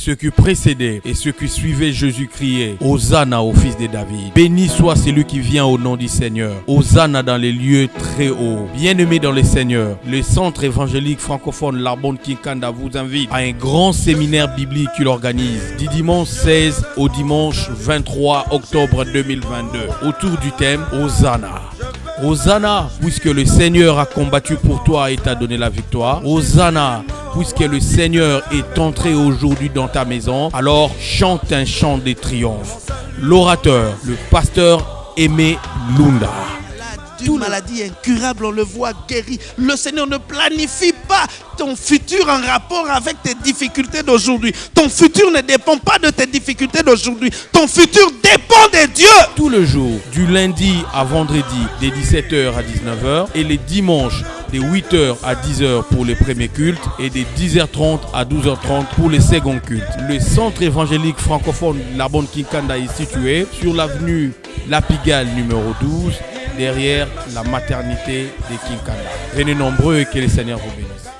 ceux qui précédaient et ceux qui suivaient Jésus criaient Hosanna au fils de David. Béni soit celui qui vient au nom du Seigneur. Hosanna dans les lieux très hauts. Bien-aimés dans le Seigneur, le centre évangélique francophone Larbonne Kinkanda vous invite à un grand séminaire biblique qu'il organise du dimanche 16 au dimanche 23 octobre 2022 autour du thème Hosanna. Hosanna, puisque le Seigneur a combattu pour toi et t'a donné la victoire. Hosanna, puisque le Seigneur est entré aujourd'hui dans ta maison. Alors chante un chant de triomphe. L'orateur, le pasteur Aimé Lunda d'une maladie incurable, on le voit guéri. Le Seigneur ne planifie pas ton futur en rapport avec tes difficultés d'aujourd'hui. Ton futur ne dépend pas de tes difficultés d'aujourd'hui. Ton futur dépend de Dieu. Tout le jour, du lundi à vendredi, des 17h à 19h et les dimanches de 8h à 10h pour les premiers cultes et de 10h30 à 12h30 pour les seconds cultes. Le centre évangélique francophone La Bonne Kinkanda est situé sur l'avenue La Pigale numéro 12 derrière la maternité de Kinkanda. Venez nombreux et que le Seigneur vous bénisse.